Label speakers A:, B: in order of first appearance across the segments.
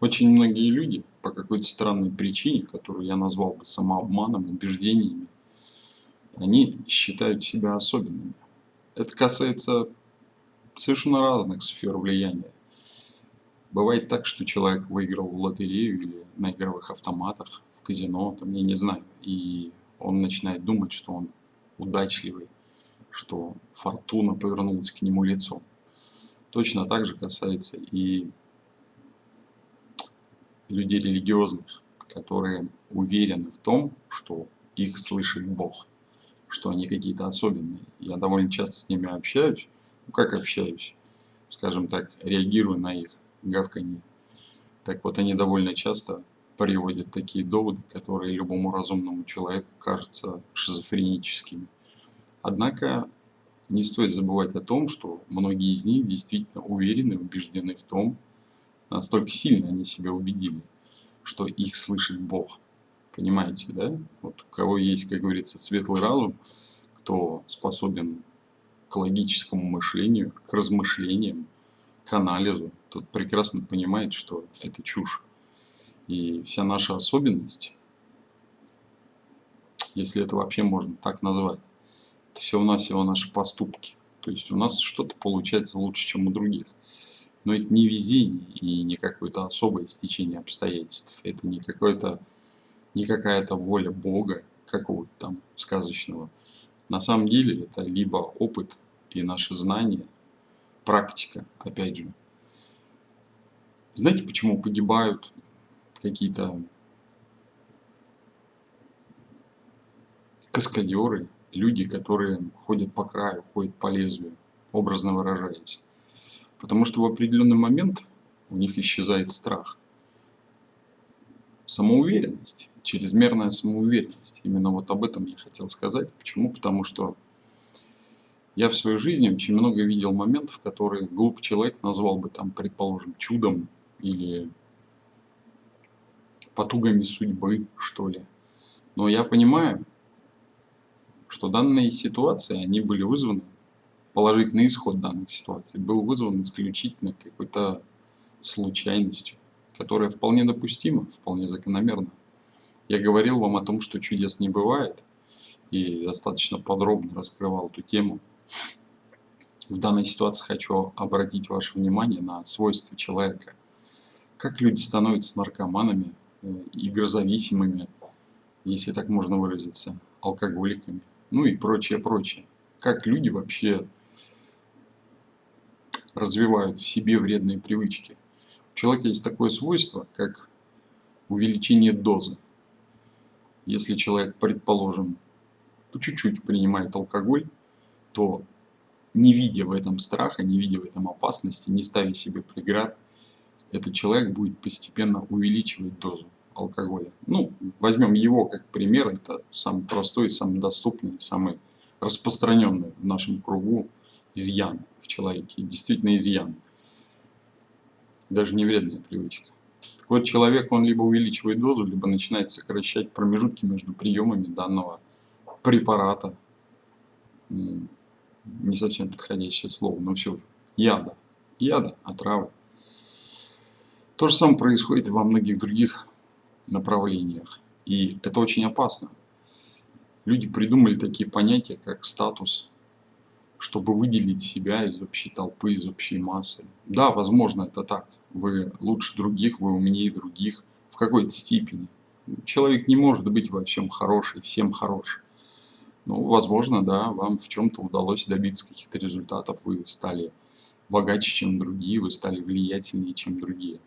A: Очень многие люди по какой-то странной причине, которую я назвал бы самообманом, убеждениями, они считают себя особенными. Это касается совершенно разных сфер влияния. Бывает так, что человек выиграл в лотерею или на игровых автоматах, в казино, там, я не знаю, и он начинает думать, что он удачливый, что фортуна повернулась к нему лицом. Точно так же касается и людей религиозных, которые уверены в том, что их слышит Бог, что они какие-то особенные. Я довольно часто с ними общаюсь, ну как общаюсь, скажем так, реагирую на их гавканье. Так вот, они довольно часто приводят такие доводы, которые любому разумному человеку кажутся шизофреническими. Однако не стоит забывать о том, что многие из них действительно уверены, убеждены в том, настолько сильно они себя убедили, что их слышит Бог. Понимаете, да? Вот у кого есть, как говорится, светлый разум, кто способен к логическому мышлению, к размышлениям, к анализу, тот прекрасно понимает, что это чушь. И вся наша особенность, если это вообще можно так назвать, это всего-навсего наши поступки. То есть у нас что-то получается лучше, чем у других. Но это не везение и не какое-то особое стечение обстоятельств. Это не какое-то не какая-то воля Бога, какого-то там сказочного. На самом деле это либо опыт и наши знания, практика, опять же. Знаете, почему погибают какие-то каскадеры, люди, которые ходят по краю, ходят по лезвию, образно выражаясь? Потому что в определенный момент у них исчезает страх. Самоуверенность, чрезмерная самоуверенность. Именно вот об этом я хотел сказать. Почему? Потому что я в своей жизни очень много видел моментов, которые глупый человек назвал бы там, предположим, чудом или потугами судьбы, что ли. Но я понимаю, что данные ситуации, они были вызваны положительный исход данных ситуаций был вызван исключительно какой-то случайностью, которая вполне допустима, вполне закономерна. Я говорил вам о том, что чудес не бывает, и достаточно подробно раскрывал эту тему. В данной ситуации хочу обратить ваше внимание на свойства человека. Как люди становятся наркоманами, э, игрозависимыми, если так можно выразиться, алкоголиками, ну и прочее, прочее. Как люди вообще развивают в себе вредные привычки. У человека есть такое свойство, как увеличение дозы. Если человек, предположим, по чуть-чуть принимает алкоголь, то не видя в этом страха, не видя в этом опасности, не ставя себе преград, этот человек будет постепенно увеличивать дозу алкоголя. Ну, возьмем его как пример, это самый простой, самый доступный, самый распространенный в нашем кругу изъян в человеке, действительно изъян. Даже не вредная привычка. Так вот, человек, он либо увеличивает дозу, либо начинает сокращать промежутки между приемами данного препарата. Не совсем подходящее слово, но все же. Яда. Яда, отравы. То же самое происходит во многих других направлениях. И это очень опасно. Люди придумали такие понятия, как статус чтобы выделить себя из общей толпы, из общей массы. Да, возможно, это так. Вы лучше других, вы умнее других в какой-то степени. Человек не может быть во всем хороший, всем хороший. Ну, возможно, да, вам в чем-то удалось добиться каких-то результатов, вы стали богаче, чем другие, вы стали влиятельнее, чем другие.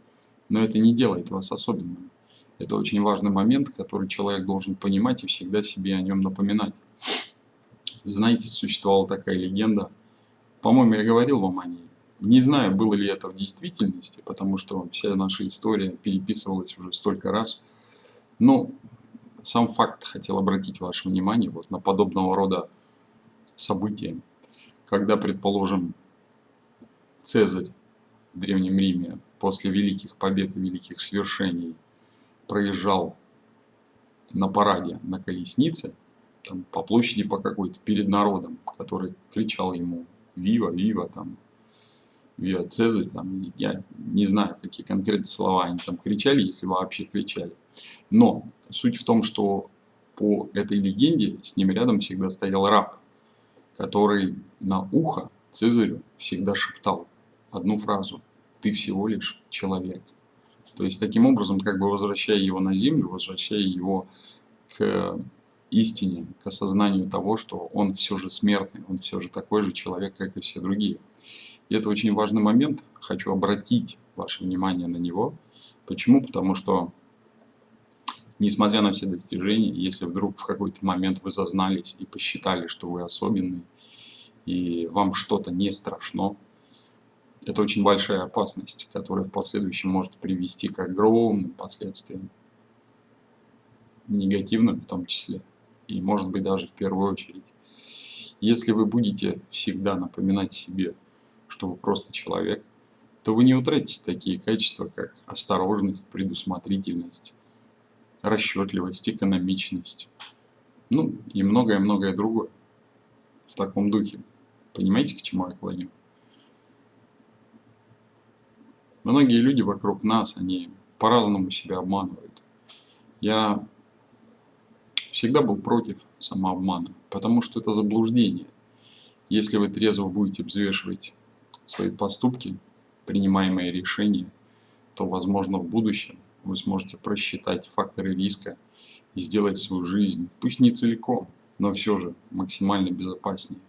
A: Но это не делает вас особенным. Это очень важный момент, который человек должен понимать и всегда себе о нем напоминать. Знаете, существовала такая легенда. По-моему, я говорил вам о ней. Не знаю, было ли это в действительности, потому что вся наша история переписывалась уже столько раз. Но сам факт хотел обратить ваше внимание вот на подобного рода события. Когда, предположим, Цезарь в Древнем Риме после великих побед и великих свершений проезжал на параде на колеснице, там, по площади по какой-то, перед народом, который кричал ему «Вива, Вива!» там. Виа Цезарь, там, я не знаю, какие конкретные слова они там кричали, если вообще кричали. Но суть в том, что по этой легенде с ним рядом всегда стоял раб, который на ухо Цезарю всегда шептал одну фразу «ты всего лишь человек». То есть таким образом, как бы возвращая его на землю, возвращая его к истине, к осознанию того, что он все же смертный, он все же такой же человек, как и все другие. И это очень важный момент, хочу обратить ваше внимание на него. Почему? Потому что, несмотря на все достижения, если вдруг в какой-то момент вы зазнались и посчитали, что вы особенный, и вам что-то не страшно, это очень большая опасность, которая в последующем может привести к огромным последствиям, негативным в том числе, и может быть даже в первую очередь. Если вы будете всегда напоминать себе, что вы просто человек, то вы не утратите такие качества, как осторожность, предусмотрительность, расчетливость, экономичность, ну и многое-многое другое в таком духе. Понимаете, к чему я клоню? Многие люди вокруг нас, они по-разному себя обманывают. Я всегда был против самообмана, потому что это заблуждение. Если вы трезво будете взвешивать свои поступки, принимаемые решения, то, возможно, в будущем вы сможете просчитать факторы риска и сделать свою жизнь, пусть не целиком, но все же максимально безопаснее.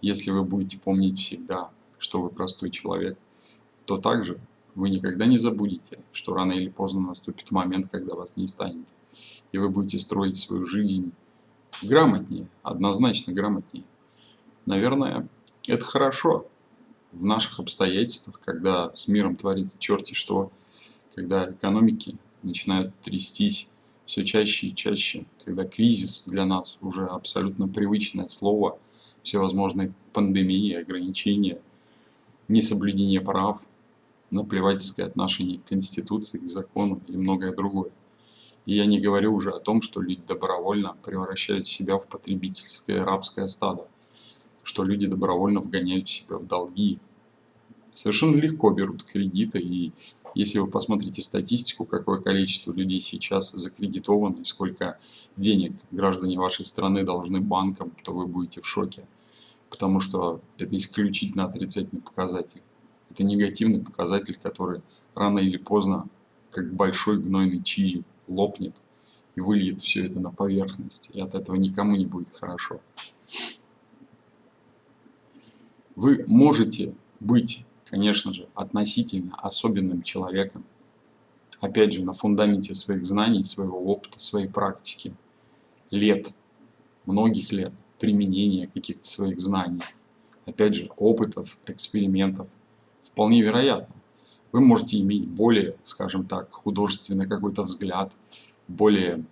A: Если вы будете помнить всегда, что вы простой человек, то также вы никогда не забудете, что рано или поздно наступит момент, когда вас не станет. И вы будете строить свою жизнь грамотнее, однозначно грамотнее. Наверное, это хорошо в наших обстоятельствах, когда с миром творится черти что, когда экономики начинают трястись все чаще и чаще, когда кризис для нас уже абсолютно привычное слово, всевозможные пандемии, ограничения, несоблюдение прав – наплевательское отношение к Конституции, к закону и многое другое. И я не говорю уже о том, что люди добровольно превращают себя в потребительское рабское стадо, что люди добровольно вгоняют себя в долги, совершенно легко берут кредиты, и если вы посмотрите статистику, какое количество людей сейчас закредитованы, сколько денег граждане вашей страны должны банкам, то вы будете в шоке, потому что это исключительно отрицательный показатель. Это негативный показатель, который рано или поздно, как большой гнойный чили, лопнет и выльет все это на поверхность. И от этого никому не будет хорошо. Вы можете быть, конечно же, относительно особенным человеком, опять же, на фундаменте своих знаний, своего опыта, своей практики, лет, многих лет применения каких-то своих знаний, опять же, опытов, экспериментов, вполне вероятно. Вы можете иметь более, скажем так, художественный какой-то взгляд, более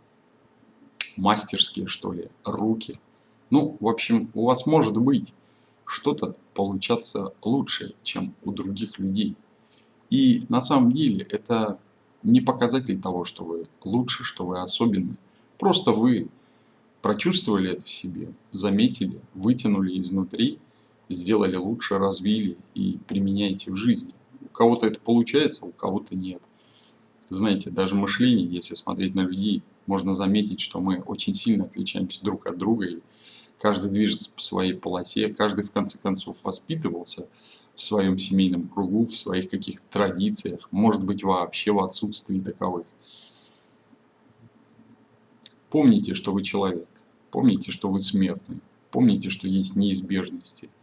A: мастерские, что ли, руки. Ну, в общем, у вас может быть что-то получаться лучше, чем у других людей. И на самом деле это не показатель того, что вы лучше, что вы особенный. Просто вы прочувствовали это в себе, заметили, вытянули изнутри сделали лучше, развили и применяете в жизни. У кого-то это получается, у кого-то нет. Знаете, даже мышление, если смотреть на людей, можно заметить, что мы очень сильно отличаемся друг от друга, и каждый движется по своей полосе, каждый в конце концов воспитывался в своем семейном кругу, в своих каких-то традициях, может быть вообще в отсутствии таковых. Помните, что вы человек, помните, что вы смертный, помните, что есть неизбежности –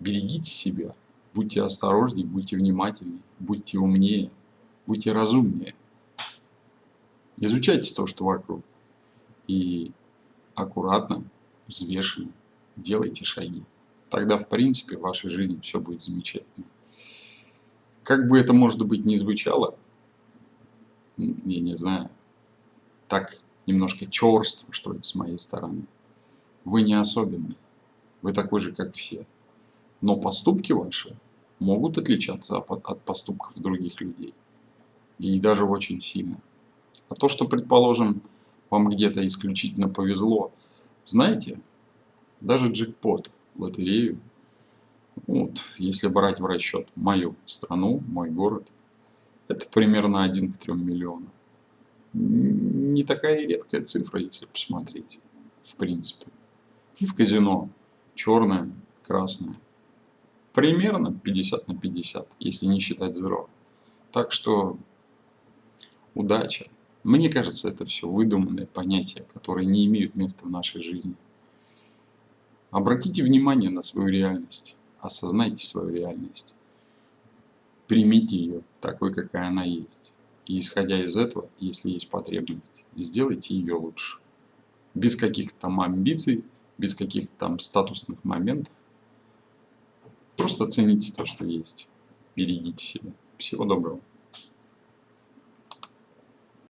A: Берегите себя, будьте осторожнее, будьте внимательнее, будьте умнее, будьте разумнее. Изучайте то, что вокруг. И аккуратно, взвешенно делайте шаги. Тогда, в принципе, в вашей жизни все будет замечательно. Как бы это, может быть, не звучало, я не знаю, так немножко черство, что ли, с моей стороны. Вы не особенный. Вы такой же, как все. Но поступки ваши могут отличаться от поступков других людей. И даже очень сильно. А то, что, предположим, вам где-то исключительно повезло, знаете, даже джекпот, лотерею, Вот, если брать в расчет мою страну, мой город, это примерно 1 к 3 миллионам. Не такая редкая цифра, если посмотреть, в принципе. И в казино черное, красное. Примерно 50 на 50, если не считать зеро. Так что удача. Мне кажется, это все выдуманные понятия, которые не имеют места в нашей жизни. Обратите внимание на свою реальность, осознайте свою реальность, примите ее такой, какая она есть. И исходя из этого, если есть потребность, сделайте ее лучше. Без каких-то там амбиций, без каких-то там статусных моментов. Просто оцените то, что есть. Берегите себя. Всего доброго.